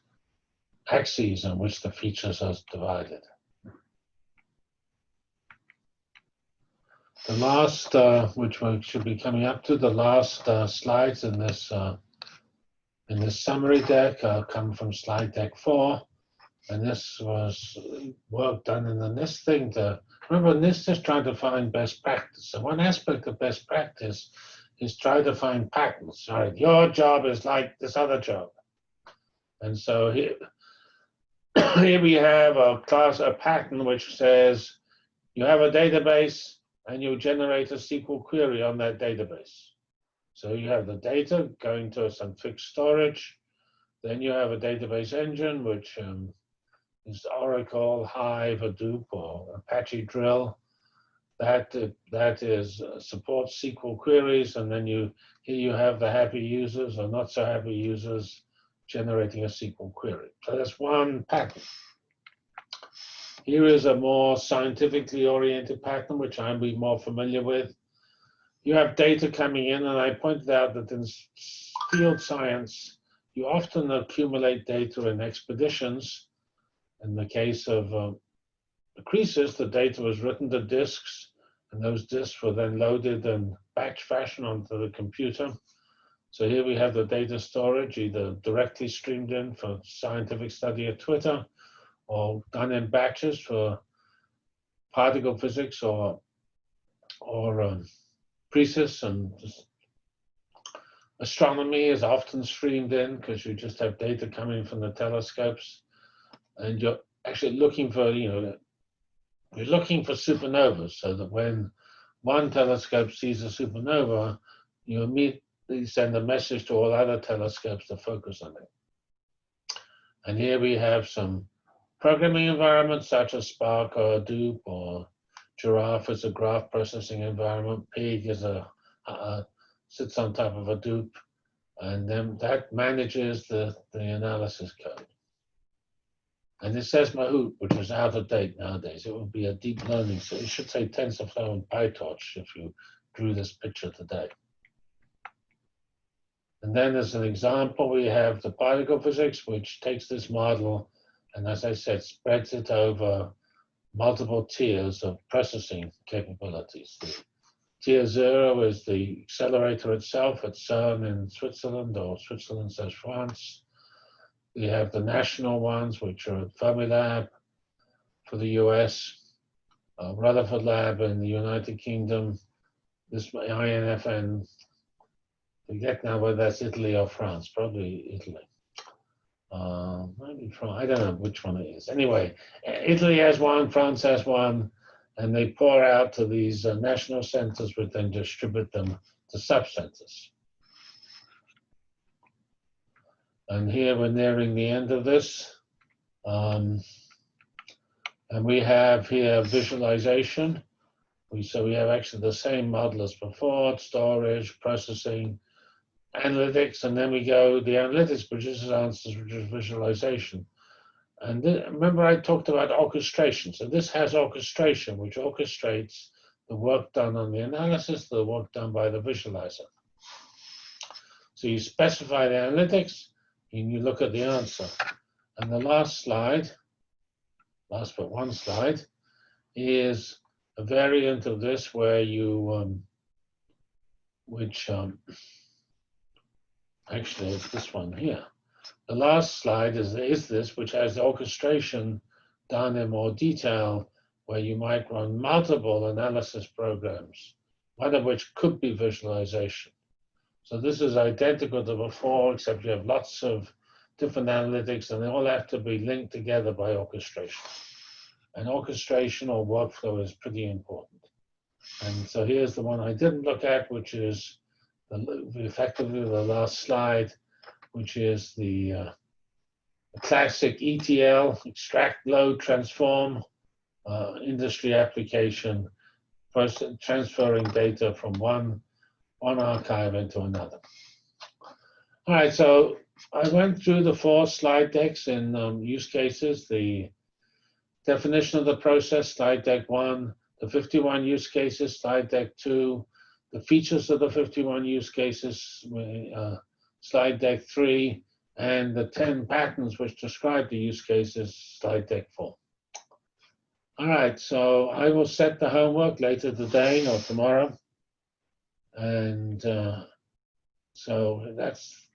axes on which the features are divided. The last, uh, which we should be coming up to, the last uh, slides in this uh, in this summary deck uh, come from slide deck four, and this was work done in the NIST thing. To remember, NIST is trying to find best practice. So one aspect of best practice is try to find patterns. Right, your job is like this other job, and so here here we have a class a pattern which says you have a database and you'll generate a SQL query on that database. So you have the data going to some fixed storage. Then you have a database engine, which um, is Oracle, Hive, Hadoop, or Apache Drill. That uh, that is uh, supports SQL queries, and then you here you have the happy users or not so happy users generating a SQL query. So that's one pattern. Here is a more scientifically oriented pattern, which I'm more familiar with. You have data coming in, and I pointed out that in field science, you often accumulate data in expeditions. In the case of uh, the CReSIS, the data was written to disks, and those disks were then loaded in batch fashion onto the computer. So here we have the data storage, either directly streamed in for scientific study at Twitter, or done in batches for particle physics or or um, CReSIS and astronomy is often streamed in because you just have data coming from the telescopes and you're actually looking for, you know, you're looking for supernovas so that when one telescope sees a supernova, you immediately send a message to all other telescopes to focus on it. And here we have some programming environments such as Spark or Hadoop or Giraph is a graph processing environment. Pig is a, sits on top of Hadoop, and then that manages the, the analysis code. And it says Mahout, which is out of date nowadays. It would be a deep learning. So it should say TensorFlow and PyTorch if you drew this picture today. And then as an example, we have the particle physics, which takes this model and as I said, spreads it over multiple tiers of processing capabilities. Tier zero is the accelerator itself at CERN in Switzerland, or Switzerland says France. We have the national ones, which are at Fermilab for the US, uh, Rutherford Lab in the United Kingdom, this INFN, forget now whether that's Italy or France, probably Italy. Uh, maybe France, I don't know which one it is. Anyway, Italy has one, France has one, and they pour out to these uh, national centers, which then distribute them to sub-centers. And here we're nearing the end of this. Um, and we have here visualization. We, so we have actually the same model as before, storage, processing, analytics, and then we go, the analytics produces answers, which is visualization. And remember I talked about orchestration. So this has orchestration, which orchestrates the work done on the analysis, the work done by the visualizer. So you specify the analytics, and you look at the answer. And the last slide, last but one slide, is a variant of this where you, um, which um, actually it's this one here. The last slide is, is this, which has the orchestration done in more detail, where you might run multiple analysis programs, one of which could be visualization. So this is identical to before, except you have lots of different analytics, and they all have to be linked together by orchestration. And orchestration or workflow is pretty important. And so here's the one I didn't look at, which is the, effectively the last slide, which is the, uh, classic ETL, extract, load, transform uh, industry application, transferring data from one, one archive into another. All right, so I went through the four slide decks in um, use cases, the definition of the process, slide deck one, the 51 use cases, slide deck two, the features of the 51 use cases, uh, slide deck three, and the 10 patterns which describe the use cases, slide deck four. All right, so I will set the homework later today or tomorrow. And uh, so that's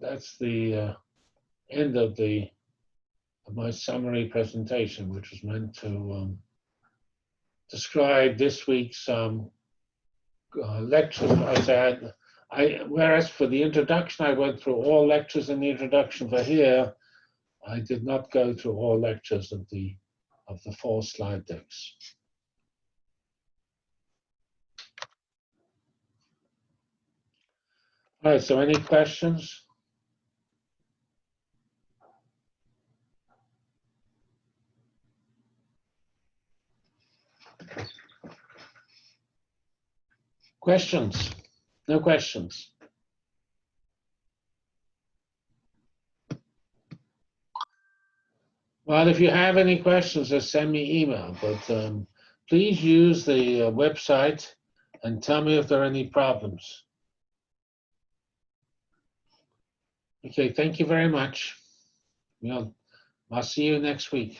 that's the uh, end of the my summary presentation, which was meant to um, describe this week's um, uh, lectures I said, I, whereas for the introduction, I went through all lectures in the introduction for here, I did not go through all lectures of the, of the four slide decks. All right, so any questions? Questions? No questions? Well, if you have any questions, just send me email, but um, please use the uh, website and tell me if there are any problems. Okay, thank you very much. Well, I'll see you next week.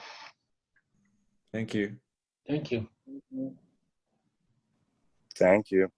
Thank you. Thank you. Thank you.